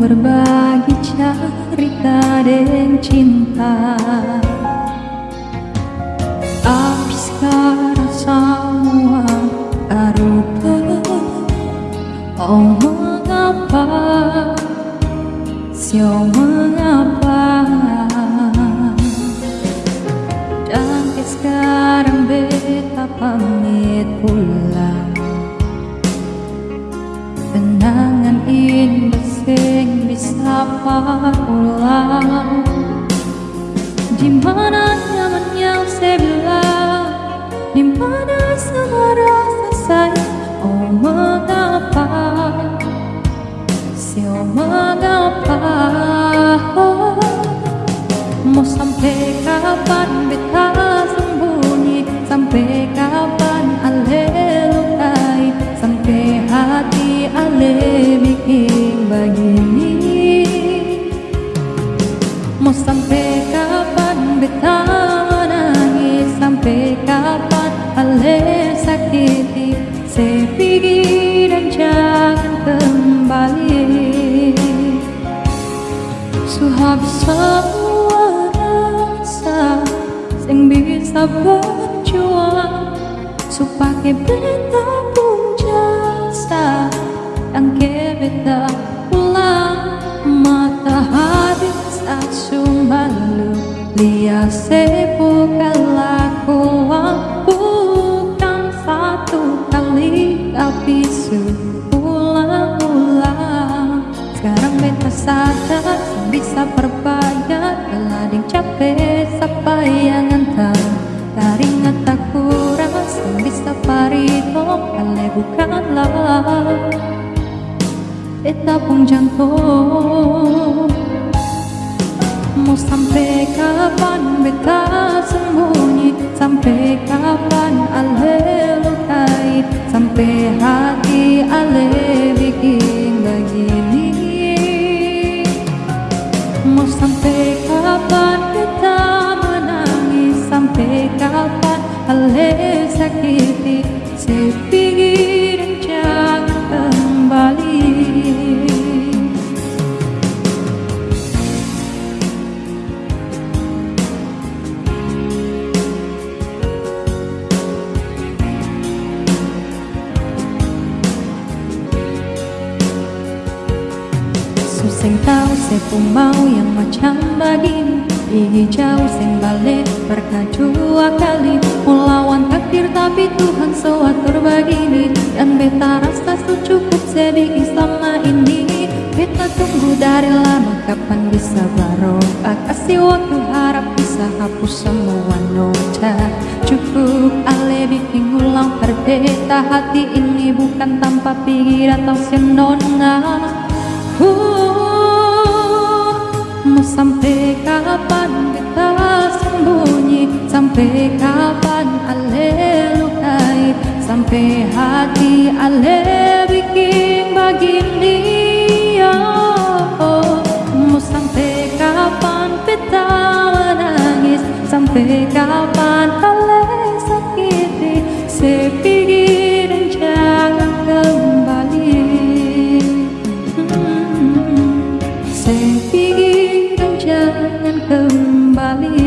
berbagi cerita dan cinta. Habiskah semua arupa. Oh mengapa? Siapa mengapa? Dan sekarang beta pamit pulang Kenangan indah sing bisa ulang di mana nyamannya saya bilang Di beta menangis sampai kapan? Ale sakiti Saya dan jangan kembali. Suhabis semua rasa Yang bisa berjuang Supaya beta pun jasa Dan ke Lia sepo kelakuan bukan satu kali tapi seulang-ulang Sekarang beta sadar bisa berbayar Telading capek sampai yang entah Taringat tak kurang bisa parito Kale bukanlah. Beta pun jantung Mau sampai kapan beta sembunyi? Sampai kapan ale lukai? Sampai hati ale bikin begini? Mau sampai kapan beta menangis? Sampai kapan ale sakiti Sing tahu saya pun mau yang macam Gigi jauh sing balik berkadua kali Melawan takdir tapi Tuhan sewatur begini Dan beta rasa cukup sedih selama ini. Beta tunggu dari lama kapan bisa barokah Kasih waktu harap bisa hapus semua nota Cukup ale bikin ulang perbeta Hati ini. Bukan tanpa pikir atau senona uh. Sampai kapan kita sembunyi? Sampai kapan ale lukai? Sampai hati ale bikin begini oh, Mau sampai kapan kita menangis? Sampai kapan ale sakiti? Sepigi hmm, Sepigi jangan kembali